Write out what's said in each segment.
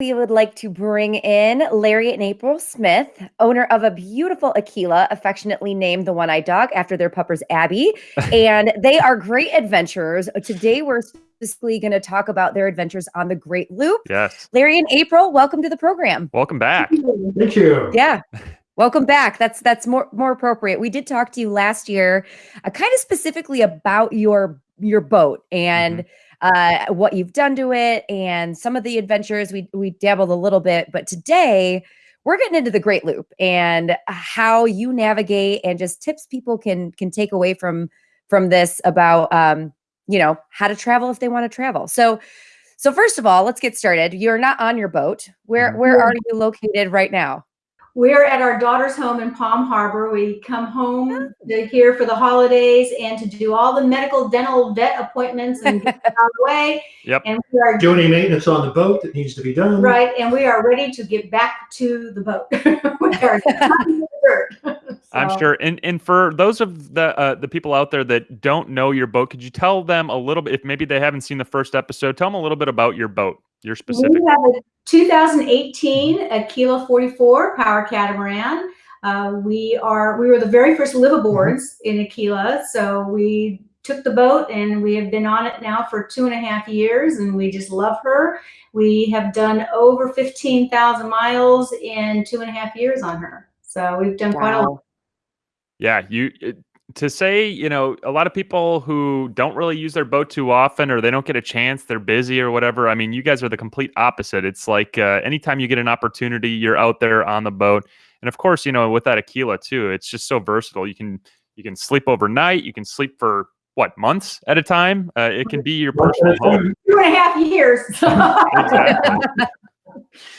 we would like to bring in Larry and April Smith, owner of a beautiful Aquila, affectionately named the One Eyed Dog after their puppers Abby. and they are great adventurers. Today, we're specifically going to talk about their adventures on the Great Loop. Yes. Larry and April, welcome to the program. Welcome back. Thank you. Yeah. Welcome back. That's that's more more appropriate. We did talk to you last year, uh, kind of specifically about your your boat and uh, what you've done to it and some of the adventures. We we dabbled a little bit, but today we're getting into the Great Loop and how you navigate and just tips people can can take away from from this about um, you know how to travel if they want to travel. So so first of all, let's get started. You're not on your boat. Where where are you located right now? We're at our daughter's home in Palm Harbor. We come home to here for the holidays and to do all the medical, dental, vet appointments and get out of the way. Yep. And we are Do any maintenance on the boat that needs to be done? right, and we are ready to get back to the boat. we are not in the dirt. I'm sure. And and for those of the uh, the people out there that don't know your boat, could you tell them a little bit if maybe they haven't seen the first episode, tell them a little bit about your boat, your specific. We have a 2018 Aquila 44 power catamaran. Uh, we are we were the very first liveaboards in Aquila, so we took the boat and we have been on it now for two and a half years, and we just love her. We have done over 15,000 miles in two and a half years on her, so we've done quite a lot. Yeah, you it- to say, you know, a lot of people who don't really use their boat too often or they don't get a chance, they're busy or whatever. I mean, you guys are the complete opposite. It's like uh, anytime you get an opportunity, you're out there on the boat. And of course, you know, with that Aquila too, it's just so versatile. You can you can sleep overnight, you can sleep for what, months at a time? Uh, it can be your personal home. Two and a half years. Exactly.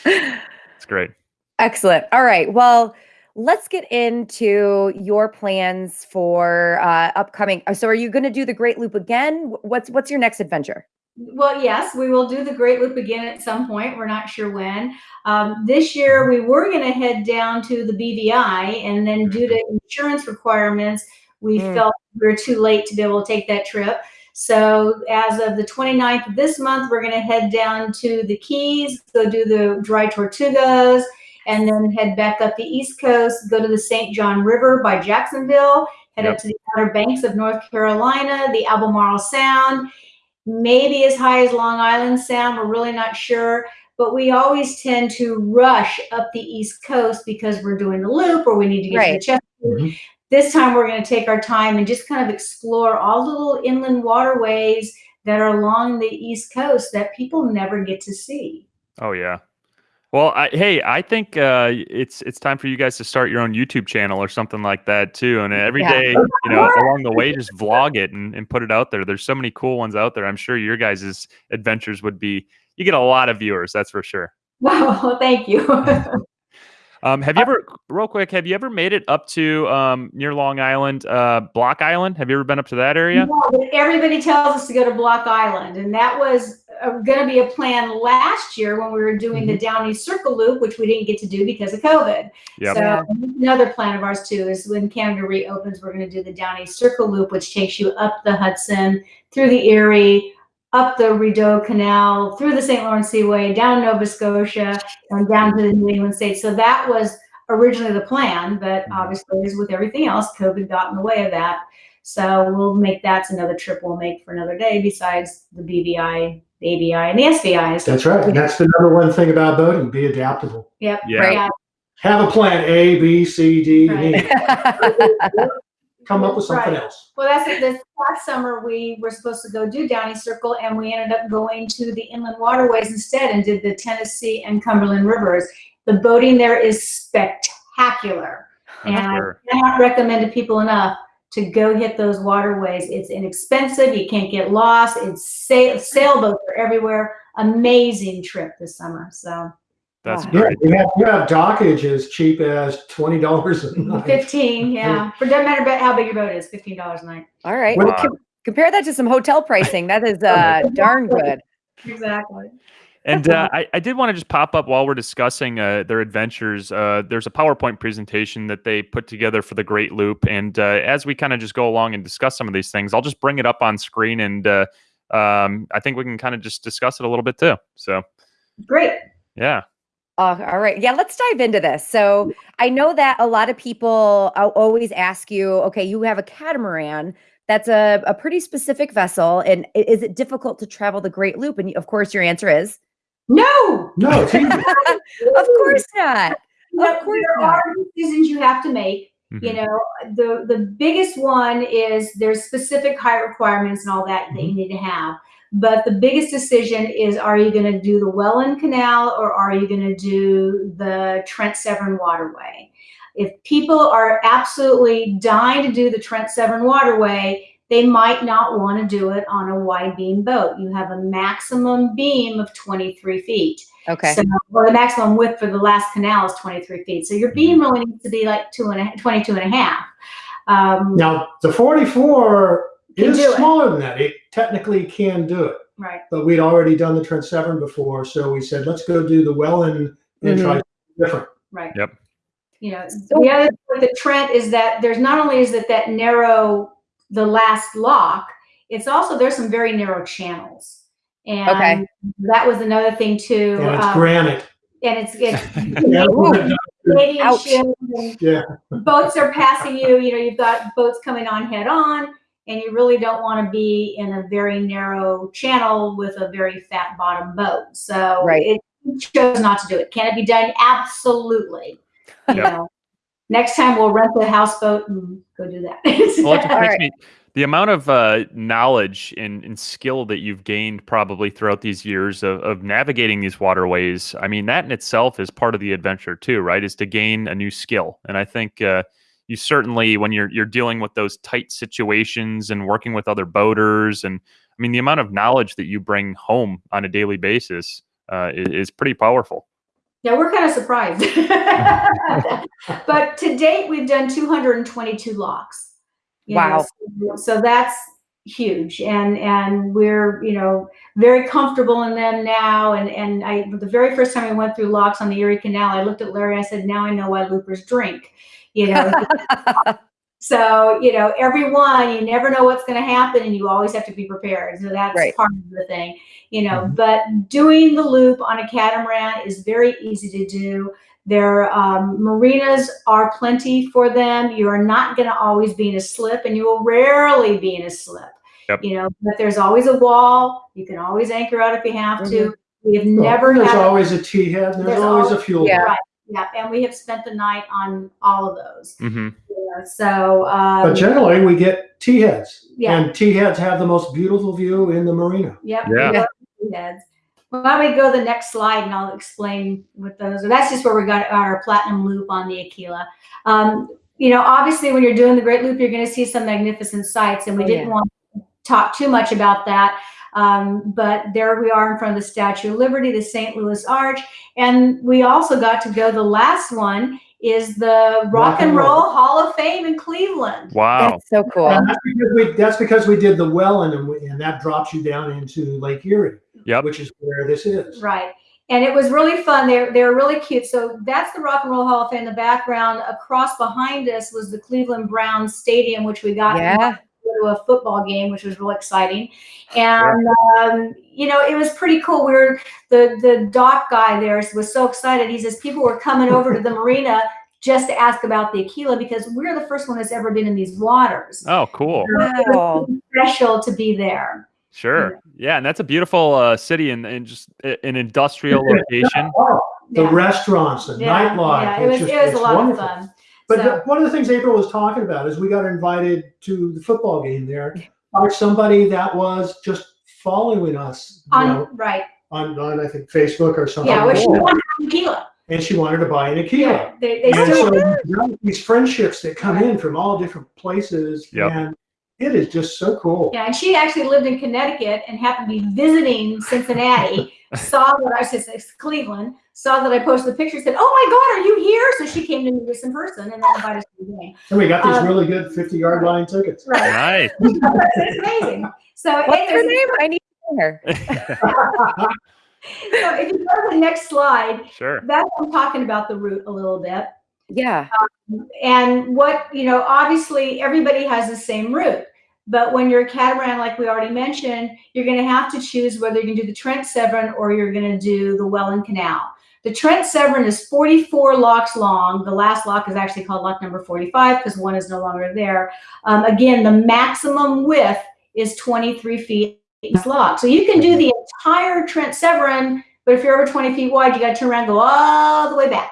It's great. Excellent. All right. Well, let's get into your plans for uh, upcoming. uh, So, are you going to do the Great Loop again? What's what's your next adventure? Well, yes, we will do the Great Loop again at some point. We're not sure when. Um, this year, we were going to head down to the BVI, and then due to insurance requirements, we Mm. felt we were too late to be able to take that trip. So, as of the 29th of this month, we're going to head down to the Keys, go do the dry tortugas, and then head back up the East Coast, go to the St. John River by Jacksonville, head Yep. up to the Outer Banks of North Carolina, the Albemarle Sound, maybe as high as Long Island Sound. We're really not sure. But we always tend to rush up the East Coast because we're doing the loop or we need to get Right. to the Chesapeake. Mhm. This time we're going to take our time and just kind of explore all the little inland waterways that are along the East Coast that people never get to see. Oh yeah. Well, I, hey, I think uh, it's it's time for you guys to start your own YouTube channel or something like that too. And every Yeah. day, you know, along the way, just vlog it and, and put it out there. There's so many cool ones out there. I'm sure your guys' adventures would be. You get a lot of viewers, that's for sure. Wow, thank you. Um, have you ever, real quick, have you ever made it up to um, near Long Island, uh, Block Island? Have you ever been up to that area? No, but everybody tells us to go to Block Island, and that was going to be a plan last year when we were doing the Down East Circle Loop, which we didn't get to do because of COVID. Yep. So another plan of ours too is when Canada reopens, we're going to do the Down East Circle Loop, which takes you up the Hudson, through the Erie, up the Rideau Canal, through the St. Lawrence Seaway, down Nova Scotia, and down to the New England states. So that was originally the plan, but Mhm. obviously, as with everything else, COVID got in the way of that. So we'll make that's another trip we'll make for another day besides the BVI, the ABI, and the SVIs. That's right. And that's the number one thing about boating, be adaptable. Yep. Yeah. Right. Have a plan A, B, C, D, and E. Right. Come up with something Right. else. Well, that's it. This last summer, we were supposed to go do Down East Circle, and we ended up going to the inland waterways instead and did the Tennessee and Cumberland rivers. The boating there is spectacular. And sure. I cannot recommend to people enough to go hit those waterways. It's inexpensive. You can't get lost. It's sail- sailboats are everywhere. Amazing trip this summer. So That's Wow. Yeah, great. you have, you have dockage as cheap as twenty dollars a night. 15, yeah. For doesn't matter about how big your boat is, $15 a night. All right. Well, Well, com- compare that to some hotel pricing. That is uh, darn good. Exactly. And uh, I, I did want to just pop up while we're discussing uh, their adventures. Uh, there's a PowerPoint presentation that they put together for the Great Loop. And uh, as we kind of just go along and discuss some of these things, I'll just bring it up on screen. And uh, um, I think we can kind of just discuss it a little bit too. So, Great. Yeah. Uh, all right. Yeah, let's dive into this. So I know that a lot of people always ask you, okay, you have a catamaran. That's a, a pretty specific vessel. And is it difficult to travel the Great Loop? And of course, your answer is, No, No, of course not. No, Of course there not. are decisions you have to make. You Mhm. know, the the biggest one is there's specific height requirements and all that that you need to have. But the biggest decision is are you going to do the Welland Canal or are you going to do the Trent Severn Waterway? If people are absolutely dying to do the Trent Severn Waterway, they might not want to do it on a wide beam boat. You have a maximum beam of 23 feet. Okay. So, well, the maximum width for the last canal is 23 feet. So your beam really needs to be like two and a, 22 and a half. Um, Now, the 44 is do it. smaller than that. It technically can do it, Right. but we'd already done the Trent Severn before, so we said, let's go do the Welland and try different. Right. Yep. You know, So- the other thing with the Trent is that there's not only is it that narrow, the last lock, it's also there's some very narrow channels. And Okay. that was another thing too. And it's um, granite. and it's, it's Canadian Ouch. and Yeah. boats are passing you, you know, you've got boats coming on head on, and you really don't want to be in a very narrow channel with a very fat bottom boat. So Right. it chose not to do it. Can it be done? Absolutely. You Yep. know, next time we'll rent the houseboat and go do that. Well, it just right. me the amount of uh, knowledge and, and skill that you've gained probably throughout these years of, of navigating these waterways. I mean, that in itself is part of the adventure too, right? Is to gain a new skill. And I think uh, you certainly, when you're you're dealing with those tight situations and working with other boaters, and I mean, the amount of knowledge that you bring home on a daily basis uh, is, is pretty powerful. Yeah, we're kind of surprised. but to date, we've done 222 locks. you know, Wow. so, so that's huge, and and we're you know very comfortable in them now. And and I the very first time I went through locks on the Erie Canal, I looked at Larry. I said, "Now I know why loopers drink." You know, so you know everyone you never know what's going to happen and you always have to be prepared so that's Right. part of the thing you know Mhm. but doing the loop on a catamaran is very easy to do their um, marinas are plenty for them you are not going to always be in a slip and you will rarely be in a slip Yep. you know but there's always a wall you can always anchor out if you have to we have Well, never There's had always a T head, there's There's always a fuel. Yeah. right yeah and we have spent the night on all of those Mm-hmm. yeah, so um, But generally, we get T heads. Yeah. And T heads have the most beautiful view in the marina. Yep. Yeah. we heads. Well, why don't we go to the next slide and I'll explain what those are. That's just where we got our platinum loop on the Aquila. Um, you know, obviously when you're doing the Great Loop, you're going to see some magnificent sights and we Oh, didn't yeah. want to talk too much about that. Um, but there we are in front of the Statue of Liberty, the St. Louis Arch. And we also got to go, the last one is the Rock, and Roll Hall of Fame in Cleveland. Wow. That's so cool. And that's because we, that's because we did the Welland, and, we, and that drops you down into Lake Erie, Yep. which is where this is. Right. And it was really fun. They're they're really cute. So that's the Rock and Roll Hall of Fame in the background. Across behind us was the Cleveland Browns Stadium, which we got Yeah. To go to a football game, which was real exciting. And um, you know, it was pretty cool. We were the the dock guy there was so excited. He says people were coming over to the marina just to ask about the Aquila because we're the first one that's ever been in these waters. Oh, cool. So it was Wow. special to be there. Sure. Yeah, and that's a beautiful uh, city and, and just an industrial location. Oh, the Yeah. restaurants, the Yeah, nightlife. yeah, it was just- it was a lot wonderful. of fun. But So- one of the things April was talking about is we got invited to the football game there by somebody that was just following us on know, right. on, on, I think, Facebook or something. Yeah, which cool. she wanted tequila. and she wanted to buy an Aquila. Yeah, they, they And still so now these friendships that come in from all different places, Yep. and it is just so cool. yeah, and she actually lived in Connecticut and happened to be visiting Cincinnati. saw that I said it's Cleveland. Saw that I posted the picture. Said, "Oh my God, are you here?" So she came to meet us in person and then invited us to the game. And we got these Um, really good 50 yard line tickets. Right, Nice. it's amazing. So, What's her name? I need to know her. so if you go to the next slide, sure. that's I'm talking about the route a little bit. Yeah. and what you know obviously everybody has the same route but when you're a catamaran like we already mentioned you're going to have to choose whether you can do the trent severn or you're going to do the welland canal The Trent Severn is 44 locks long. The last lock is actually called lock number 45 because one is no longer there. Um, again, the maximum width is 23 feet lock. So you can do the entire Trent Severn, but if you're over 20 feet wide, you got to turn around and go all the way back.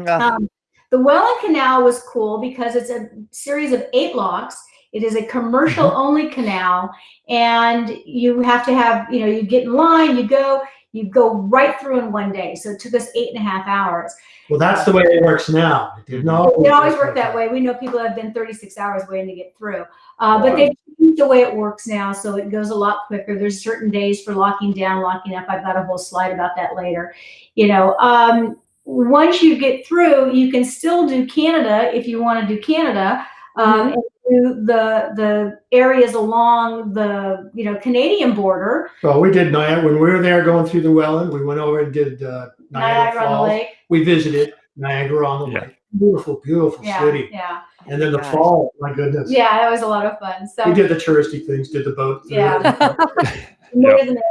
Ugh. Um, the Welland Canal was cool because it's a series of eight locks. It is a commercial only canal, and you have to have, you know, you get in line, you go, you go right through in one day. So it took us eight and a half hours. Well, that's the way it works now. It didn't always. It always work worked that way. We know people have been 36 hours waiting to get through. Uh, but they've changed the way it works now, so it goes a lot quicker. There's certain days for locking down, locking up. I've got a whole slide about that later. You know, um, once you get through, you can still do Canada if you want to do Canada. Um, and do the the areas along the you know Canadian border, Well, we did Niagara, when we were there going through the Welland, we went over and did uh, Niagara Niagara on the Falls. Lake. We visited Niagara on the Yeah. Lake. Beautiful, beautiful Yeah, city. yeah, And then the Gosh. fall, my goodness. yeah. That was a lot of fun. So We did the touristy things, did the boat. Yeah. it. more than that,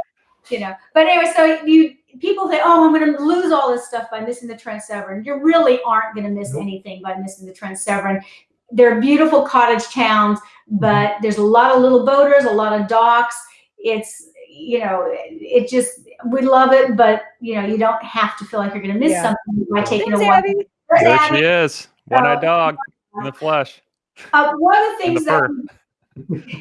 you know. But anyway, so you people think, oh, I'm going to lose all this stuff by missing the Trent Severn. You really aren't going to miss Nope. anything by missing the Trent Severn. They're beautiful cottage towns, but there's a lot of little boaters, a lot of docks. It's you know, it just we love it, but you know, you don't have to feel like you're going to miss Yeah. something by taking a Thanks, walk. There she is. One-eyed dog in the flesh. Uh, one of the And the things that,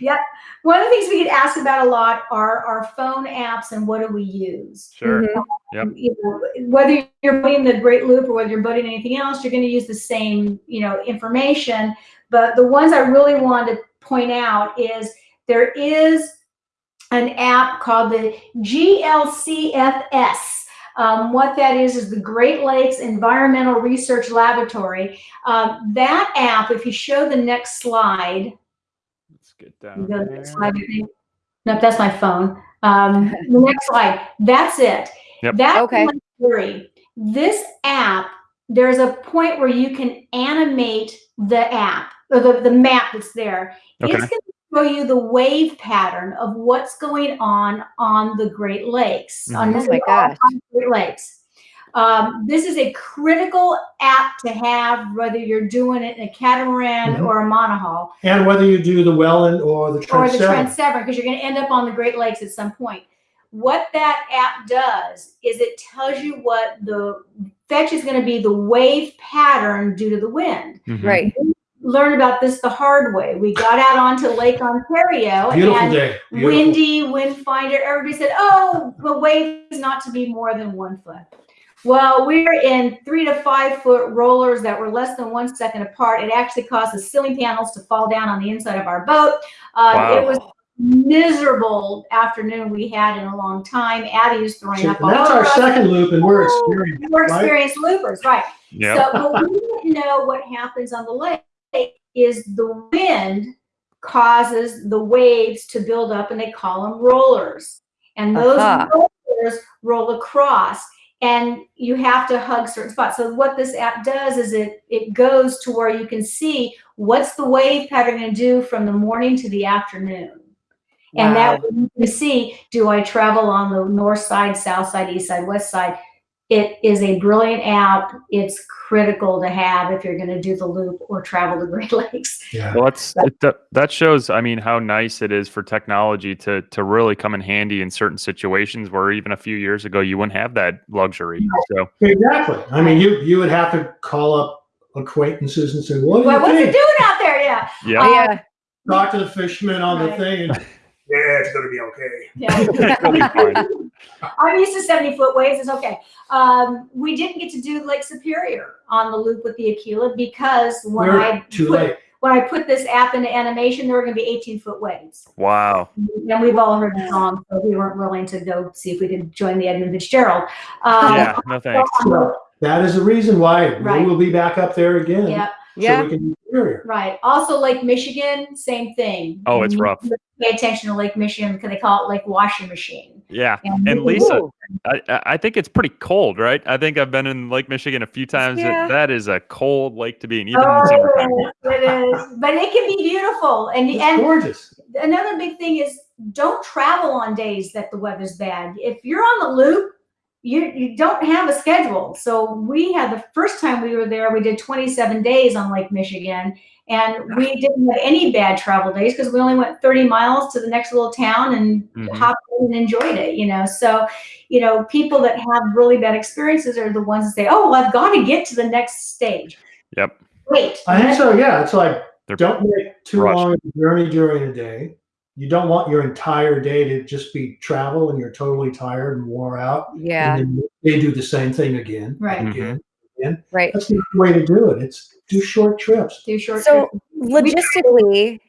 yep, one of the things we get asked about a lot are our phone apps and what do we use. Sure. Mhm. Yep. You know, whether you're boating the Great Loop or whether you're boating anything else, you're going to use the same, you know, information. But the ones I really want to point out is there is an app called the GLCFS. Um, what that is is the Great Lakes Environmental Research Laboratory. Um, that app, if you show the next slide, Let's get down the there. next slide, I think. Nope, that's my phone. Um, the next slide. That's it. Yep. That's Okay. my theory. This app, there's a point where you can animate the app or the, the map that's there. Okay. It's going to show you the wave pattern of what's going on on the Great Lakes. On Mhm. this Oh my is gosh. on Great Lakes. Um, this is a critical app to have, whether you're doing it in a catamaran Mhm. or a monohull And whether you do the Welland or the or Trent the Severn. Trent Severn, because you're going to end up on the Great Lakes at some point. What that app does is it tells you what the fetch is going to be the wave pattern due to the wind. Mhm. Right. Learn about this the hard way. We got out onto Lake Ontario Beautiful and day. Beautiful. windy, wind finder. Everybody said, "Oh, the wave is not to be more than one foot." Well, we're in three to five foot rollers that were less than one second apart. It actually caused the ceiling panels to fall down on the inside of our boat. Uh, Wow. It was miserable afternoon we had in a long time. Abby was throwing up And all that's our us. second loop and we're Oh, experienced. We're right? loopers, right? Yep. So, but we didn't know what happens on the lake is the wind causes the waves to build up, and they call them rollers. And those Aha. rollers roll across, and you have to hug certain spots. So what this app does is it it goes to where you can see what's the wave pattern going to do from the morning to the afternoon. And that you can see, do I travel on the north side, south side, east side, west side? It is a brilliant app. It's critical to have if you're going to do the loop or travel the Great Lakes. Yeah. Well, that's it, that, that shows. I mean, how nice it is for technology to to really come in handy in certain situations where even a few years ago you wouldn't have that luxury. So Exactly. I mean, you you would have to call up acquaintances and say, "What do Well, you what's it think?" doing out there? Yeah. yeah, Oh, yeah. Talk to the fisherman on the thing, and yeah, it's gonna be okay. Yeah. It'll be fine. I'm used to 70 foot waves. It's okay. Um, we didn't get to do Lake Superior on the loop with the Aquila because when We're I too put, late. when I put this app into animation, there were going to be 18 foot waves. wow. And we've all heard the song, so we weren't willing to go see if we could join the Edmund Fitzgerald. Um, Yeah, no thanks. So that is the reason why Right. we will be back up there again. Yeah, So Yeah. we can do Superior. right. Also, Lake Michigan, same thing. Oh, it's You rough. Pay attention to Lake Michigan because they call it Lake Washing Machine. Yeah, And, And Lisa, I, I I think it's pretty cold, right? I think I've been in Lake Michigan a few times. It- Yeah. that is a cold lake to be in, even Oh, in the summertime. Oh, it is, but it can be beautiful. And It's and gorgeous. another big thing is don't travel on days that the weather's bad. If you're on the loop, you you don't have a schedule. So we had the first time we were there, we did 27 days on Lake Michigan, and we didn't have any bad travel days because we only went 30 miles to the next little town and Mhm. hopped in and enjoyed it. You know, so you know people that have really bad experiences are the ones that say, "Oh, well, I've got to get to the next stage." Yep. Wait, I think so. Yeah, it's like They're don't make too rushed. long a journey during a day. You don't want your entire day to just be travel and you're totally tired and wore out. Yeah. And then they do the same thing again. Right. and Again. Mm-hmm. Again. Right. That's the way to do it. It's do short trips. do short. Trips. So trips. logistically,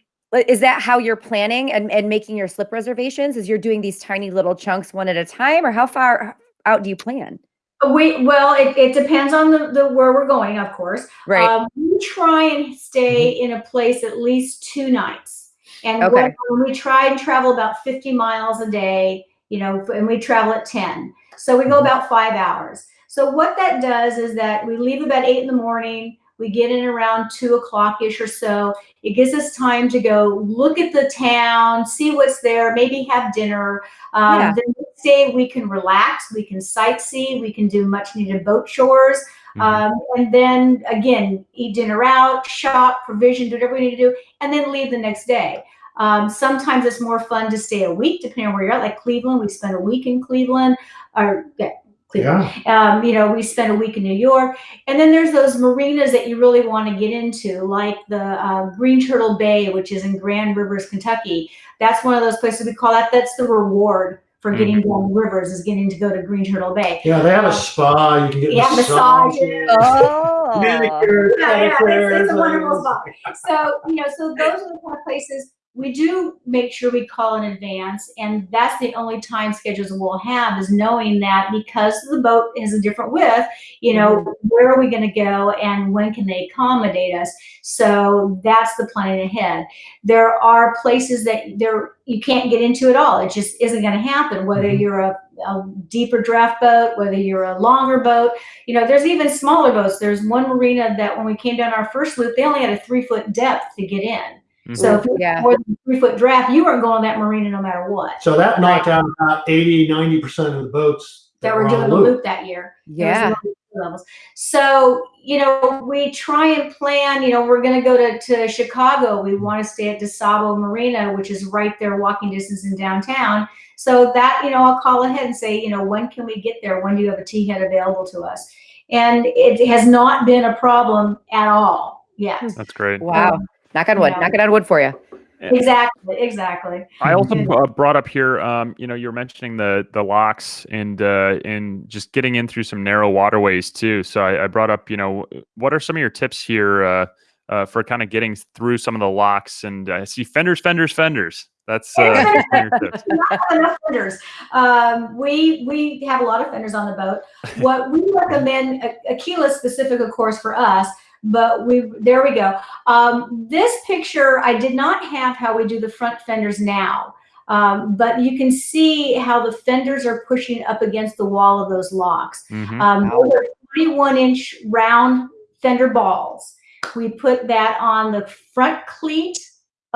is that how you're planning and, and making your slip reservations? Is you're doing these tiny little chunks one at a time, or how far out do you plan? Uh, we well, it, it depends on the, the where we're going, of course. Right. Um, we try and stay mm-hmm. in a place at least two nights, and Okay. when, when we try and travel about fifty miles a day, you know, and we travel at ten, so we go about five hours. So what that does is that we leave about eight in the morning. We get in around two o'clock ish or so. It gives us time to go look at the town, see what's there, maybe have dinner. Um, Yeah. The next day we can relax, we can sightsee, we can do much needed boat chores. Mhm. Um, and then again, eat dinner out, shop, provision, do whatever we need to do, and then leave the next day. Um, sometimes it's more fun to stay a week, depending on where you're at. Like Cleveland, we spent a week in Cleveland, or yeah, Cleveland. Yeah. Um, you know, we spent a week in New York, and then there's those marinas that you really want to get into, like the uh, Green Turtle Bay, which is in Grand Rivers, Kentucky. That's one of those places we call that. That's the reward for getting down the rivers is getting to go to Green Turtle Bay. Yeah, they have a spa. You can get Yeah, massages, massages. Oh. manicures, Yeah, yeah, it's, it's a wonderful and- spot. So, you know, so those are the kind of places we do make sure we call in advance. And that's the only time schedules we'll have is knowing that because the boat is a different width, you know, where are we going to go and when can they accommodate us? So that's the planning ahead. There are places that there you can't get into at all. It just isn't going to happen, whether Mhm. you're a, a deeper draft boat, whether you're a longer boat, you know, there's even smaller boats. There's one marina that when we came down our first loop, they only had a three foot depth to get in. Mhm. So if you Yeah. more than three foot draft, you weren't going that marina no matter what. So that knocked out about 80, 90% of the boats That were doing the loop that year. Yeah. levels. So, you know, we try and plan, you know, we're going to go to, to Chicago. We want to stay at DuSable Marina, which is right there walking distance in downtown. So that, you know, I'll call ahead and say, you know, when can we get there? When do you have a T head available to us? And it has not been a problem at all yet. That's great. Wow. Knock on wood. Yeah. Knock it on wood for you. Exactly, exactly. I also uh, brought up here, um, you know, you were mentioning the the locks and uh, and just getting in through some narrow waterways too. So I, I brought up, you know, what are some of your tips here uh, uh, for kind of getting through some of the locks? And I see fenders, fenders, fenders. That's uh, some of your tips. not enough fenders. Um, we we have a lot of fenders on the boat. What we recommend, A- Aquila specific, of course, for us. But we there we go. Um, this picture, I did not have how we do the front fenders now. Um, but you can see how the fenders are pushing up against the wall of those locks. Mhm. Um, those are 21 inch round fender balls. We put that on the front cleat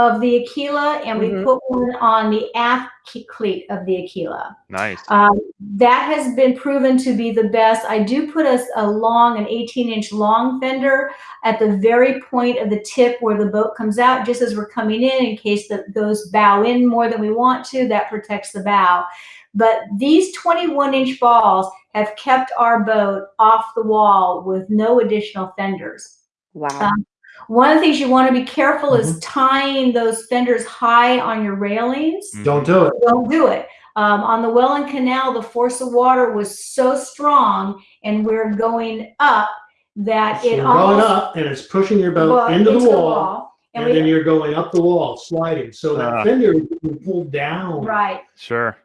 of the Aquila and we Mhm. put one on the aft cleat of the Aquila. Nice. Um, that has been proven to be the best. I do put a, a long, an 18 inch long fender at the very point of the tip where the boat comes out, just as we're coming in, in case that those bow in more than we want to, that protects the bow. But these 21 inch balls have kept our boat off the wall with no additional fenders. Wow. Um, One of the things you want to be careful is tying those fenders high on your railings Don't do it. don't do it. Um, on the Welland Canal, the force of water was so strong, and we're going up that So it you're almost going up and it's pushing your boat well, into, the wall, and, and, then you're going up the wall, sliding. So that Ah. fender is being pulled down. right, Sure.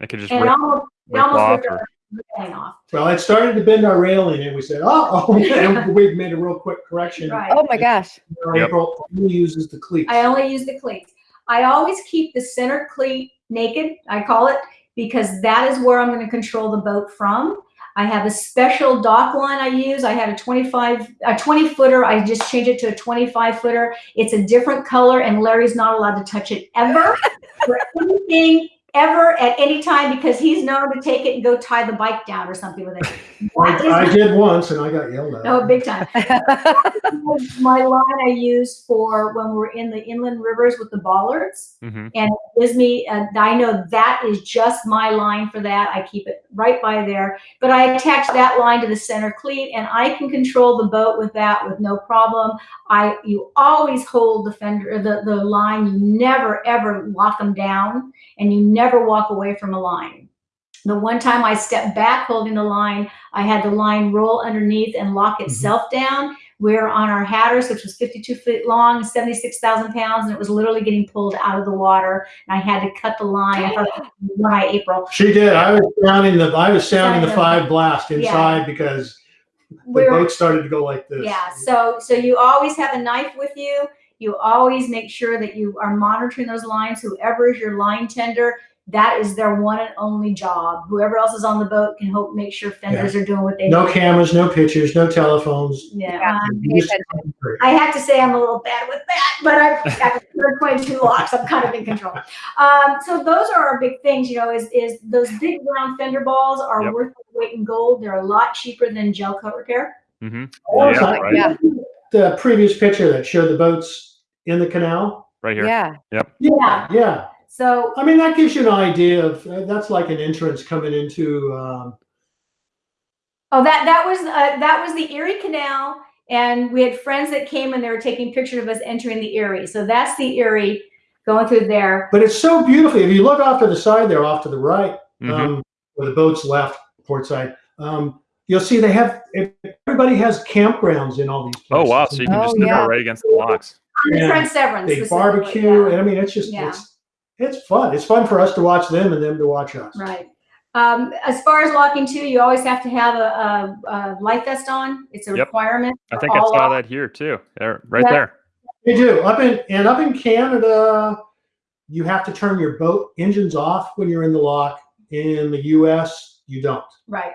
I could just and rip, almost rip almost off. ripped Or, our off. Well, it started to bend our railing, and we said, "Oh, oh," and we made a real quick correction. Right. Oh my gosh. Yep. April only uses the cleats. I only use the cleats. I always keep the center cleat naked, I call it, because that is where I'm going to control the boat from. I have a special dock line I use. I had a 25, a 20 footer. I just changed it to a 25 footer. It's a different color, and Larry's not allowed to touch it ever for anything ever at any time because he's known to take it and go tie the bike down or something with it. I, I did once and I got yelled at. Oh, big time. my line I use for when we're in the inland rivers with the bollards. hmm And it gives me, uh, I know that is just my line for that. I keep it right by there. But I attach that line to the center cleat and I can control the boat with that with no problem. I, you always hold the fender, the, the line. You never, ever lock them down and you never walk away from a line. The one time I stepped back holding the line, I had the line roll underneath and lock mm-hmm. itself down. We're on our Hatteras, which was 52 feet long, 76,000 pounds, and it was literally getting pulled out of the water. And I had to cut the line. I thought, why April? She did. I was sounding the I was sounding the five blast inside because the We're, boat started to go like this. yeah. So, so you always have a knife with you. You always make sure that you are monitoring those lines. Whoever is your line tender, that is their one and only job. Whoever else is on the boat can help make sure fenders are doing what they No do. cameras, no pictures, no telephones. Yeah. Yeah. um, I have to say I'm a little bad with that, but I've got 22 locks. I'm kind of in control. Um, so those are our big things, you know, is, is those big round fender balls are Yep. worth their weight in gold. They're a lot cheaper than gel coat repair. hmm Oh, Yeah, right. Yeah. The previous picture that showed the boats in the canal. Right here. Yeah. Yep. Yeah. Yeah. So I mean, that gives you an idea of uh, that's like an entrance coming into. Um, Oh, that that was uh, that was the Erie Canal, and we had friends that came and they were taking pictures of us entering the Erie. So that's the Erie going through there. but it's so beautiful. If you look off to the side there, off to the right, Mhm. um, where the boat's left, port side, um, you'll see they have everybody has campgrounds in all these. Oh Places. wow! So you can Oh, just nip yeah. right against the locks. Yeah. Trent Severance. they barbecue, yeah. and I mean, it's just Yeah. it's it's fun. It's fun for us to watch them and them to watch us. Right. Um, as far as locking too, you always have to have a, a, a life vest on. It's a Yep. requirement. I think I saw lock- that here too. There, right Yeah. there. They do up in and up in Canada, you have to turn your boat engines off when you're in the lock. In the U.S., you don't. Right.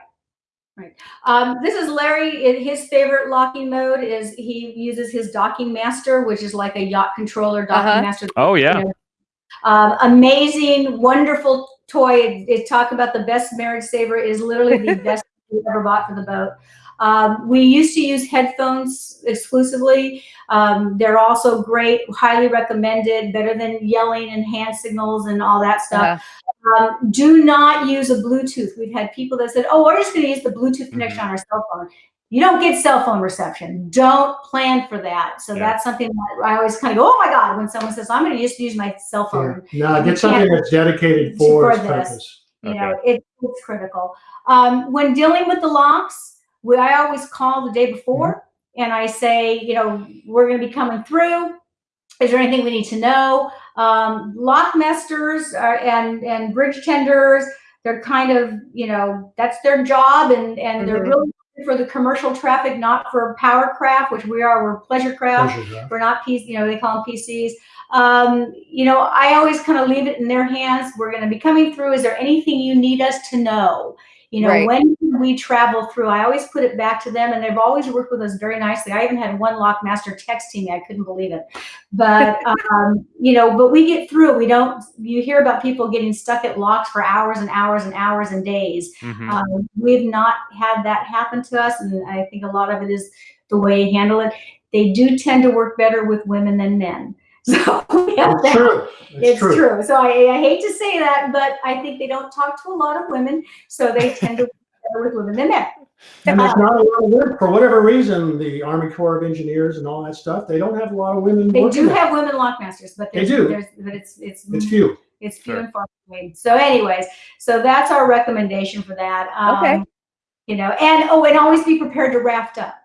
Right. Um, this is Larry. His favorite locking mode is he uses his docking master, which is like a yacht controller docking Uh-huh. master. Oh yeah. Um, amazing, wonderful toy. It, it talk about the best marriage saver is literally the best we ever bought for the boat. Um, we used to use headphones exclusively. Um, they're also great, highly recommended, better than yelling and hand signals and all that stuff. Uh, Um, do not use a Bluetooth. We've had people that said, "Oh, we're just going to use the Bluetooth connection on our cell phone." You don't get cell phone reception. Don't plan for that. So Yeah. that's something that I always kind of go, "Oh my god!" When someone says, "I'm going to just use my cell phone," No, get something that's dedicated for for this. purpose. you know, it, it's critical. Um, when dealing with the locks, we, I always call the day before and I say, you know, we're going to be coming through. Is there anything we need to know? Um, lock masters are, and and bridge tenders, they're kind of, you know, that's their job, and and they're Mhm. really for the commercial traffic, not for power craft, which we are. We're pleasure craft. Pleasure. We're not PC, you know, they call them PCs. Um, you know, I always kind of leave it in their hands. We're going to be coming through. Is there anything you need us to know? You know, Right. when we travel through, I always put it back to them, and they've always worked with us very nicely. I even had one lock master texting me. I couldn't believe it. But, um, you know, but we get through. We don't, you hear about people getting stuck at locks for hours and hours and hours and days. Mhm. Um, we've not had that happen to us, and I think a lot of it is the way you handle it. They do tend to work better with women than men. So yeah, It's true. It's, it's true. true. So I, I hate to say that, but I think they don't talk to a lot of women, so they tend to work better with women than men. And there's not a lot of women, for whatever reason, the Army Corps of Engineers and all that stuff, they don't have a lot of women They working do there. have women lockmasters, but They do. but it's it's It's few. it's few Sure. and far between. So, anyways, so that's our recommendation for that. Um, Okay. You know, and oh, and always be prepared to raft up.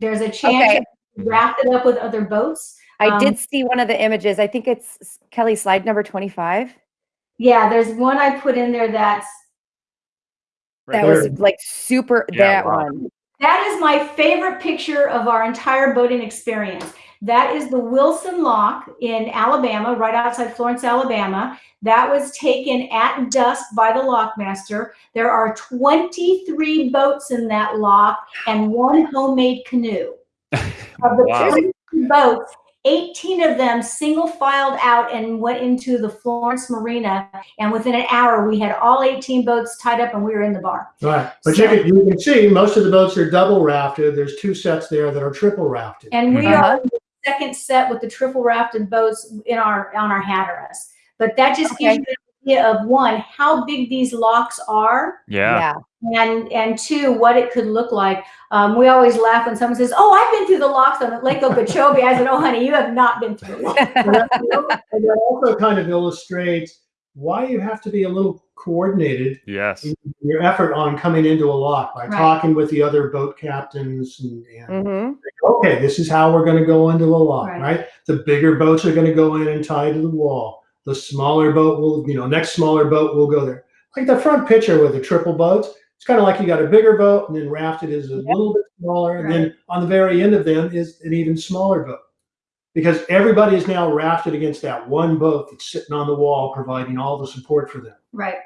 There's a chance Okay. to raft it up with other boats. I Um, did see one of the images. I think it's Kelly slide number 25. Yeah, there's one I put in there that's Right That was like super Yeah, that wow. one. That is my favorite picture of our entire boating experience. That is the Wilson Lock in Alabama, right outside Florence, Alabama. That was taken at dusk by the lockmaster. There are 23 boats in that lock and one homemade canoe. Of the Wow. boats, 18 of them single filed out and went into the Florence Marina. And within an hour, we had all 18 boats tied up and we were in the bar. Right. But So- you, can, you can see most of the boats are double rafted. There's two sets there that are triple rafted. And we Uh-huh. are the second set with the triple rafted boats in our on our Hatteras. But that just gives you an idea of one, how big these locks are, Yeah. and and two, what it could look like. Um, we always laugh when someone says, "Oh, I've been through the locks on Lake Okeechobee." I said, "Oh, honey, you have not been through." And that, also kind of illustrates why you have to be a little coordinated Yes. in your effort on coming into a lock by Right. talking with the other boat captains and, and hmm okay, this is how we're going to go into a lock, Right. right. The bigger boats are going to go in and tie to the wall. The smaller boat will, you know, next smaller boat will go there. Like the front picture with the triple boats, it's kind of like you got a bigger boat and then rafted is a little bit smaller, and then on the very end of them is an even smaller boat. Because everybody is now rafted against that one boat that's sitting on the wall, providing all the support for them. right.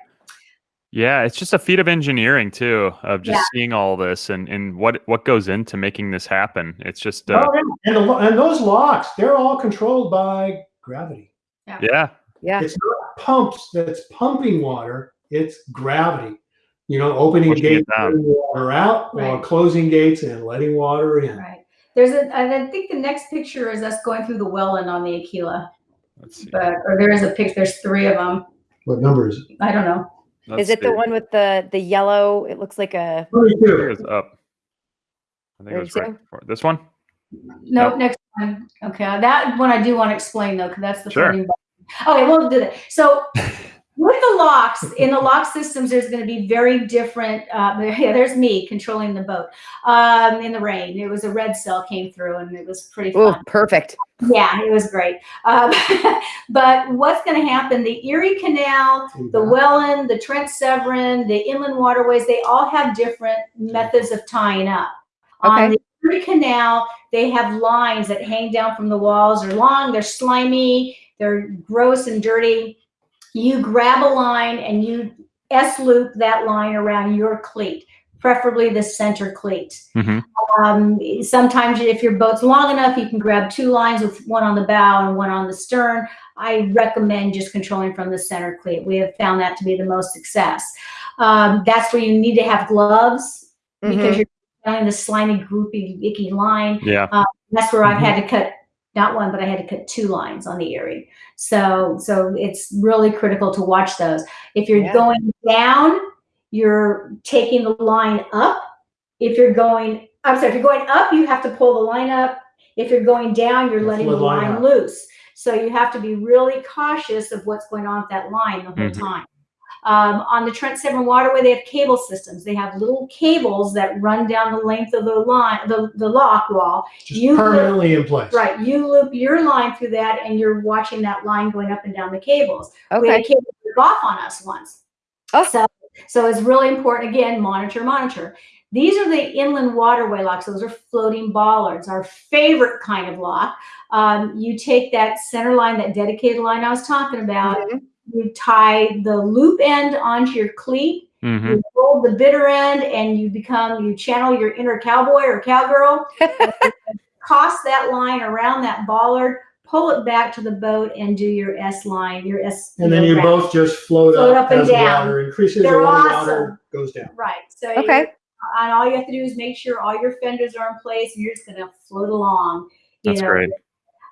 Yeah, it's just a feat of engineering too, of just Yeah. seeing all this and and what what goes into making this happen. It's just uh, Oh, yeah. and, the, and those locks, they're all controlled by gravity. yeah, Yeah. It's not pumps that's pumping water, it's gravity. You know, opening Pushing gates, down. letting water out, uh, or closing gates and letting water in. Right. There's a. I think the next picture is us going through the Welland on the Aquila. let's see. but or there is a picture. There's three of them. What number is it? I don't know. Let's Is it the one with the the yellow? It looks like a. think it 22. was up. I think it was right before. This one? No, Nope. next one. Okay, that one I do want to explain though, because that's the Sure. floating button. Okay, we'll do that. So with the locks in the lock systems, there's going to be very different. Uh, yeah, there's me controlling the boat um, in the rain. It was a red cell came through, and it was pretty Oh, fun. perfect. Yeah, it was great. Um, but what's going to happen? The Erie Canal, the Welland, the Trent Severn, the inland waterways, they all have different methods of tying up. On the Erie Canal, they have lines that hang down from the walls. They're long, they're slimy, they're gross and dirty. You grab a line and you S loop that line around your cleat, preferably the center cleat. hmm Um, sometimes if your boat's long enough, you can grab two lines with one on the bow and one on the stern. I recommend just controlling from the center cleat. We have found that to be the most success. Um, that's where you need to have gloves because Mhm. you're feeling the slimy, groupy, icky line. Yeah. That's where I've had to cut not one, but I had to cut two lines on the Erie. So, so it's really critical to watch those. If you're Yeah. going down, you're taking the line up. If you're going, I'm sorry, if you're going up, you have to pull the line up. If you're going down, you're That's letting the the line line loose. So you have to be really cautious of what's going on with that line the whole Mhm. time. Um, on the Trent Severn Waterway, they have cable systems. They have little cables that run down the length of the line, the, the lock wall. Just you- permanently in place. Right, you loop your line through that, and you're watching that line going up and down the cables. Okay. We had Okay. a cable break off on us once. Oh. So, so it's really important. Again, monitor, monitor. These are the inland waterway locks. Those are floating bollards, our favorite kind of lock. Um, you take that center line, that dedicated line I was talking about. Mhm. You tie the loop end onto your cleat. hmm You roll the bitter end, and you become you channel your inner cowboy or cowgirl toss that line around that bollard, pull it back to the boat, and do your S line, your S. And then you know, both just float, Float up, up and as the down. water increases They're or the awesome. water goes down. Right. So Okay. and all you have to do is make sure all your fenders are in place, and you're just gonna float along. That's know. great.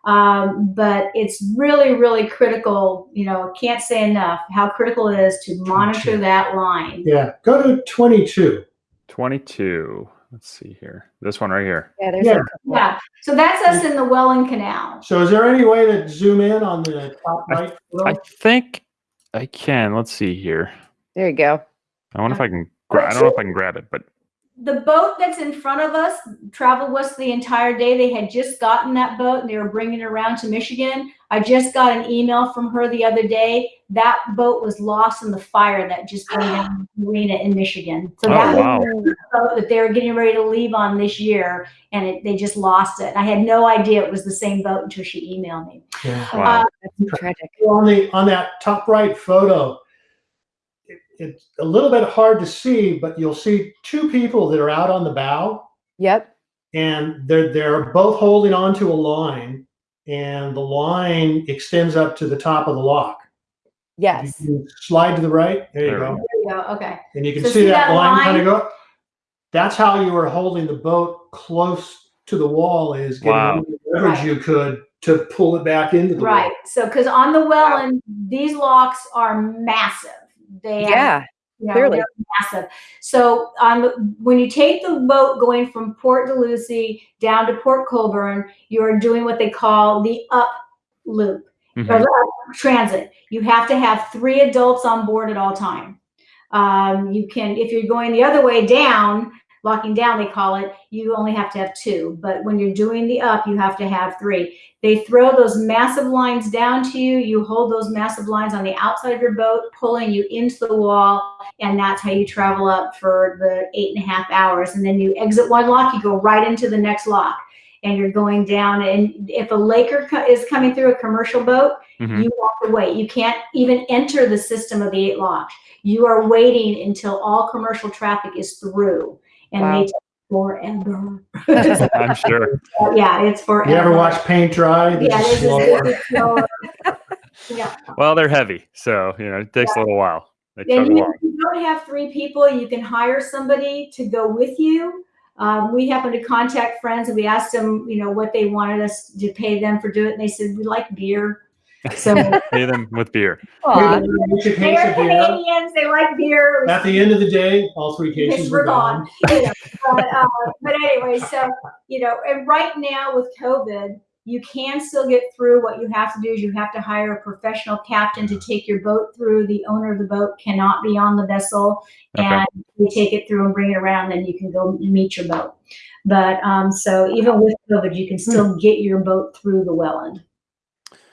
Um, but it's really, really critical. You know, can't say enough how critical it is to monitor that line. Yeah. Go to 22. 22. Let's see here. This one right here. Yeah, there's Yeah. Yeah. So that's us in the Welland Canal. So is there any way to zoom in on the top right? photo? I think I can. Let's see here. There you go. I wonder if I can. Gra- I don't know if I can grab it, but the boat that's in front of us traveled with us the entire day. They had just gotten that boat and they were bringing it around to Michigan. I just got an email from her the other day. That boat was lost in the fire that just burned down the marina in Michigan. So Oh, that wow. was the boat that they were getting ready to leave on this year, and it, they just lost it. I had no idea it was the same boat until she emailed me. Yeah. wow. Uh, that's tragic. on the on that top right photo, it, it's a little bit hard to see, but you'll see two people that are out on the bow, Yep. and they're they're both holding onto a line, and the line extends up to the top of the lock. Yes. You can slide to the right. There you There we go. There you go. Okay. And you can So see, see that, that line, kind of go. That's how you were holding the boat close to the wall is getting Wow. the leverage Right. you could to pull it back into the Right. wall. So, because on the Welland, these locks are massive. They Yeah. you know, clearly. massive. So on the, when you take the boat going from Port Dalhousie down to Port Colborne, you're doing what they call the up loop or Mhm. the up transit. You have to have three adults on board at all time. Um, you can, if you're going the other way down, locking down, they call it, you only have to have two. But when you're doing the up, you have to have three. They throw those massive lines down to you. You hold those massive lines on the outside of your boat, pulling you into the wall, and that's how you travel up for the eight and a half hours. And then you exit one lock, you go right into the next lock, and you're going down. And if a laker co- is coming through a commercial boat, Mhm. you walk away. You can't even enter the system of the eight locks. You are waiting until all commercial traffic is through, and Wow. they take forever. I'm sure. yeah, it's forever. You ever watch paint dry? This Yeah, is this slower. is yeah. Well, they're heavy, so you know it takes a little while. They And you, along. you don't have three people, you can hire somebody to go with you. Um, we happened to contact friends and we asked them, you know, what they wanted us to pay them for doing it. And they said, we like beer. So Pay them with beer. Aw. Each a They are. Canadians, they like beer. At the end of the day, all three cases we're were gone. you know, but, uh, but anyway, so you know, and right now with COVID, you can still get through. What you have to do is you have to hire a professional captain to take your boat through. The owner of the boat cannot be on the vessel, Okay. and you take it through and bring it around. Then you can go meet your boat. But um, so even with COVID, you can still get your boat through the Welland.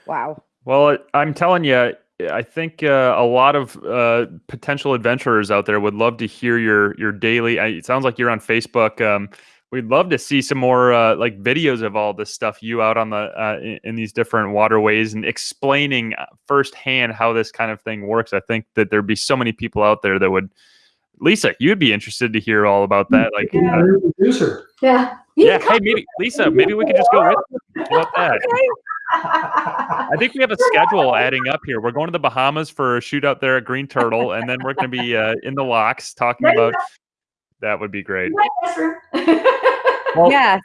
Wow. Well, I'm telling you, I think uh, a lot of uh, potential adventurers out there would love to hear your your daily. I, it sounds like you're on Facebook. Um, we'd love to see some more uh, like videos of all this stuff. You out on the uh, in, in these different waterways and explaining uh, firsthand how this kind of thing works. I think that there'd be so many people out there that would. Lisa, you'd be interested to hear all about that. Like, uh, producer. Yeah. yeah, hey, maybe Lisa, maybe we could just go with about that. I think we have a schedule adding up here. We're going to the Bahamas for a shootout there at Green Turtle, and then we're going to be uh, in the locks talking There you about. That would be great. Yes. Well, Yes.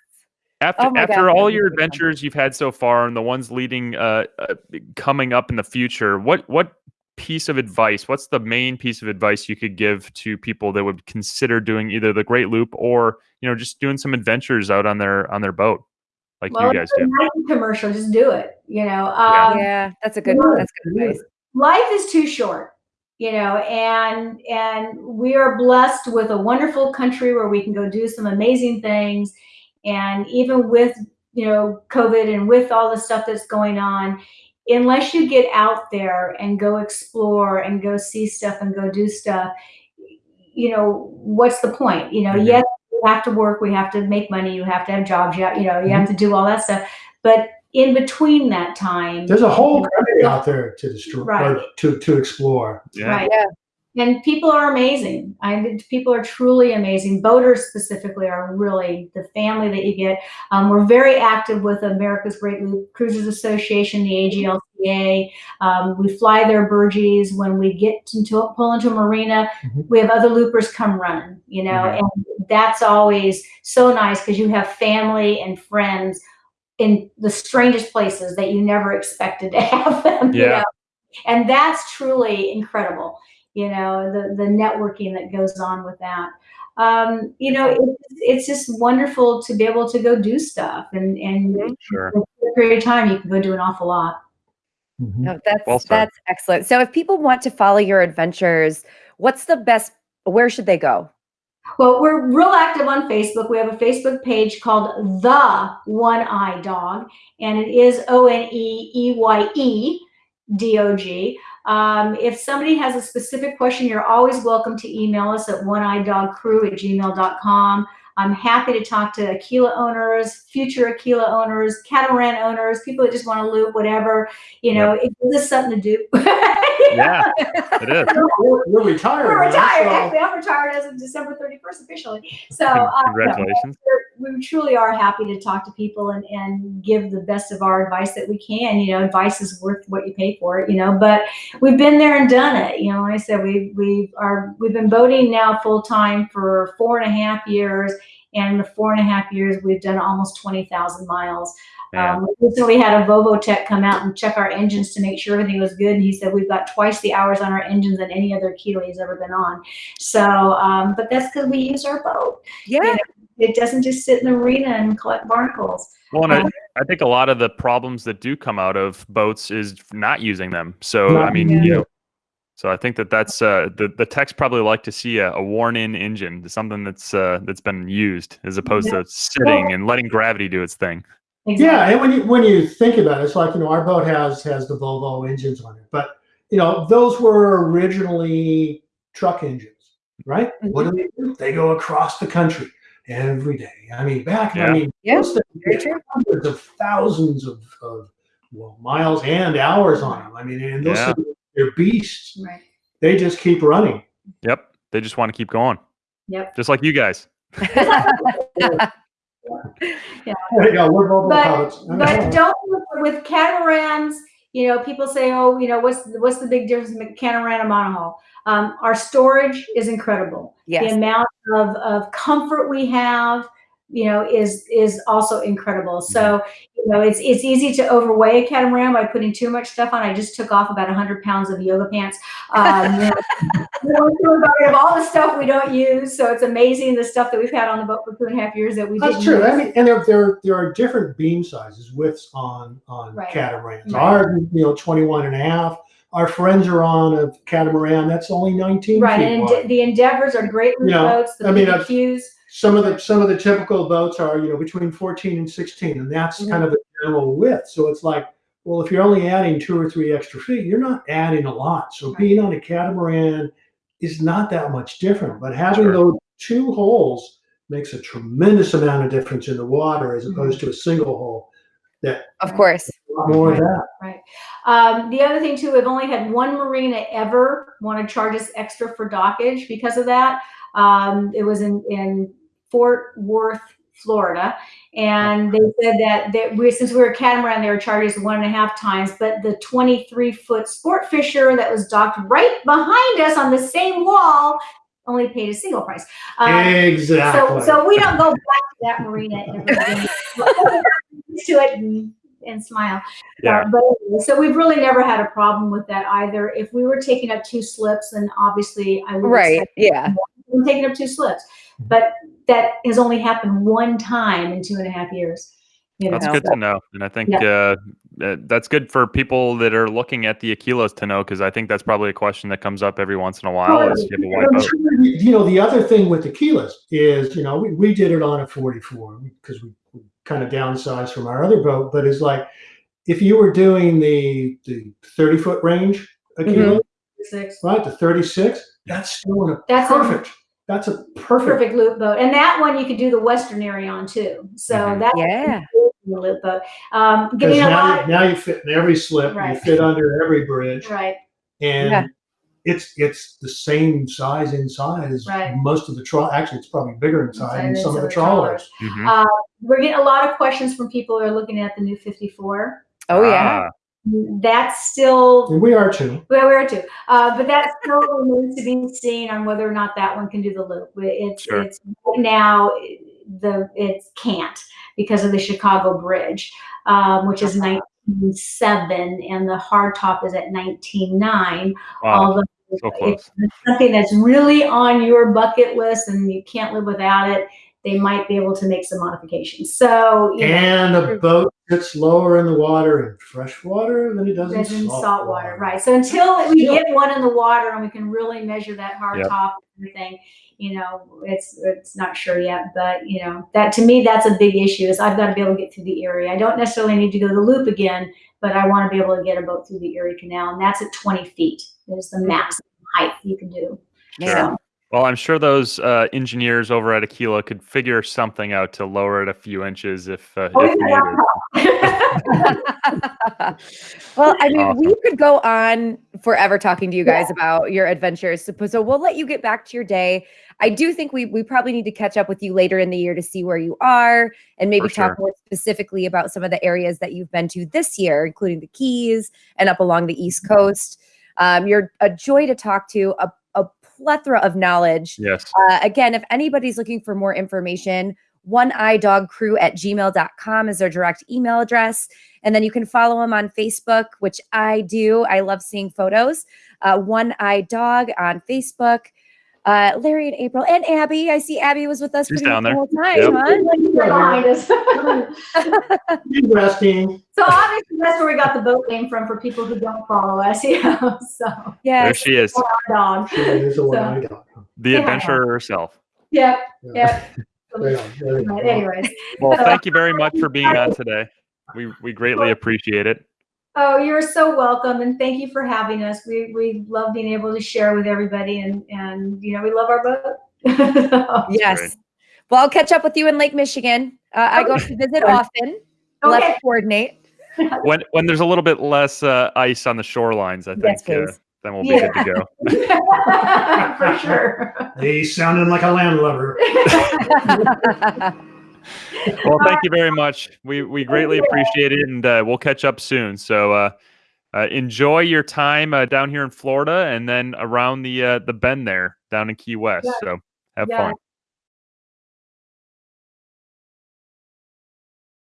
After Oh after God, all your so fun. adventures you've had so far, and the ones leading uh, uh, coming up in the future, what what piece of advice? What's the main piece of advice you could give to people that would consider doing either the Great Loop or you know just doing some adventures out on their on their boat, like well, you guys do? Nike commercial. Just do it. You know. Yeah. Um, yeah. That's a good. Yeah. That's good advice. life is too short you know and and we are blessed with a wonderful country where we can go do some amazing things and even with you know covid and with all the stuff that's going on unless you get out there and go explore and go see stuff and go do stuff you know what's the point you know Mhm. yes we have to work we have to make money you have to have jobs you, have, you know you have mm-hmm. to do all that stuff but in between that time There's a whole country out there to destroy, Right. or to to explore. Yeah. Right. Yeah. And people are amazing. I people are truly amazing. Boaters specifically are really the family that you get. Um, we're very active with America's Great Loop Cruisers Association, the AGLCA. Um, we fly their burgees when we get into pull into a marina. Mhm. We have other loopers come running, you know, Mhm. and that's always so nice because you have family and friends in the strangest places that you never expected to have them. you Yeah. know? and that's truly incredible you know the the networking that goes on with that um, you know it's, it's just wonderful to be able to go do stuff and and in Sure. a period of time you can go do an awful lot Mhm. No, that's Well that's excellent. So if people want to follow your adventures, what's the best where should they go? well we're real active on facebook we have a facebook page called the one eye dog and it is E o-n-e-e-y-e d-o-g um, if somebody has a specific question you're always welcome to email us at oneeyedogcrew at gmail.com i'm happy to talk to aquila owners future aquila owners catamaran owners people that just want to loop whatever. You know it gives us something to do Yeah, it is. We're, we're retired. we're now, retired. so- Actually, I'm retired as of December 31st officially. So, uh, Congratulations. we're, we truly are happy to talk to people and, and give the best of our advice that we can. You know, advice is worth what you pay for it. You know, but we've been there and done it. You know, like I said we we are we've been boating now full time for four and a half years, and in the four and a half years we've done almost twenty thousand miles. Man. Um, we had a Volvo tech come out and check our engines to make sure everything was good. And he said we've got twice the hours on our engines than any other Aquila he's ever been on. So, um, but that's because we use our boat. Yeah. It doesn't just sit in the marina and collect barnacles. Well, and I, Um, I think a lot of the problems that do come out of boats is not using them. So I mean, using you know, so I think that that's uh, the the techs probably like to see a, a worn-in engine, something that's uh, that's been used, as opposed to sitting and letting gravity do its thing. Yeah, and when you when you think about it, it's like you know our boat has has the Volvo engines on it, but you know those were originally truck engines, right? What do they do? They go across the country every day. I mean, back Yeah. I mean, Yeah, those things very get hundreds of thousands of, of well miles and hours on them. I mean, and those Yeah. things, they're beasts. Right. They just keep running. Yep, they just want to keep going, Yep. just like you guys. There you go. We're Volvo But- pilots. I. But don't with catamarans. You know, people say, "Oh, you know, what's what's the big difference between catamaran and monohull?" Um, our storage is incredible. Yes. The amount of, of comfort we have, you know, is is also incredible. So, you know, it's it's easy to overweigh a catamaran by putting too much stuff on. I just took off about hundred pounds of yoga pants. Um, you know, we don't feel about of all the stuff we don't use. So it's amazing the stuff that we've had on the boat for two and a half years that we That's true. use. I mean, and there, there there are different beam sizes, widths on on Right. catamarans. Right. Our, you know, 21 and a half. Our friends are on a catamaran that's only 19 Right, feet and wide. The Endeavors are great little Yeah, boats. The I mean, I've- BBQs, Some of the some of the typical boats are, you know, between 14 and 16, and that's Mhm. kind of the general width. So it's like, well, if you're only adding two or three extra feet, you're not adding a lot. So Right. being on a catamaran is not that much different. But having Sure. those two holes makes a tremendous amount of difference in the water as Mhm. opposed to a single hole. that Of course. A lot more of that. Um, the other thing too, we've only had one marina ever want to charge us extra for dockage because of that. Um, it was in, in Fort Worth, Florida. And they said that, that we, since we were a catamaran, they were charging us one and a half times, but the 23 foot sport fisher that was docked right behind us on the same wall only paid a single price. Um, Exactly. So, so we don't go back to that marina to it and, and smile. Yeah. Uh, but so we've really never had a problem with that either. If we were taking up two slips, then obviously I would Right. Yeah. we're taking up two slips. But that has only happened one time in two and a half years. You know, That's know. good to know, and I think uh, uh, that's good for people that are looking at the Aquilas to know because I think that's probably a question that comes up every once in a while. Is you have a white I'm boat? sure you you know, the other thing with the Aquilas is, you know, we, we did it on a 44 because we, we kind of downsized from our other boat, but it's like if you were doing the the 30 foot range a Mhm. right, to 36, that's still a That's a perfect. That's a perfect. perfect loop boat. And that one you could do the western area on too. So Mhm. that's Yeah. the loop boat. Um, Because getting a now, lot. you, now you fit in every slip, you fit under every bridge, Right. and Yeah. it's it's the same size inside as Right. most of the trawl. Actually, it's probably bigger inside than some of the some of the trawlers. Mhm. Uh, we're getting a lot of questions from people who are looking at the new 54. Oh yeah. Ah, That's still And we are too. Well, we are too. Uh, but that still remains to be seen on whether or not that one can do the loop. It's Sure. it's right now the it can't because of the Chicago Bridge, um, which is 1907, and the hard top is at 1909. wow, Although so close. it's something that's really on your bucket list and you can't live without it, they might be able to make some modifications. So you know, And a boat sits lower in the water in fresh water than it does in There's salt, salt water, right? So until we Still. get one in the water and we can really measure that hard Yep. top and everything, you know, it's it's not sure yet. But you know, that to me that's a big issue. Is I've got to be able to get through the Erie. I don't necessarily need to go the loop again, but I want to be able to get a boat through the Erie Canal, and that's at 20 feet. Is the maximum height you can do. Yeah. Well, I'm sure those uh, engineers over at Aquila could figure something out to lower it a few inches if, uh, Oh, if yeah. needed. well, I mean, Awesome. we could go on forever talking to you guys about your adventures. So, so we'll let you get back to your day. I do think we we probably need to catch up with you later in the year to see where you are and maybe For talk sure. more specifically about some of the areas that you've been to this year, including the Keys and up along the East Coast. Um, you're a joy to talk to, a, a plethora of knowledge. Yes. Uh, again, if anybody's looking for more information, one eye dog crew at gmail.com is their direct email address. And then you can follow them on Facebook, which I do. I love seeing photos. Uh, one eye dog on Facebook. Uh, Larry and April and Abby. I see Abby was with us She's pretty much down the whole time, Yep. huh? behind us. Resting. so obviously that's where we got the boat name from for people who don't follow us. Yeah. So There she is. our dog. She is a one-eyed dog. The Yeah. adventurer herself. Yep. Yep. Right on, there you go. But anyways. Well, thank you very much for being on today. We we greatly appreciate it. Oh, you're so welcome, and thank you for having us. We we love being able to share with everybody, and and you know we love our boat. Yes. great. Well, I'll catch up with you in Lake Michigan. Uh, I go to visit often. We'll have okay. coordinate. When when there's a little bit less uh, ice on the shorelines, I think Yes, uh, then we'll be Yeah. good to go. for sure. He's sounding like a landlubber. Well, thank you very much. We we greatly appreciate it, and uh, we'll catch up soon. So uh, uh, enjoy your time uh, down here in Florida, and then around the uh, the bend there down in Key West. So have fun.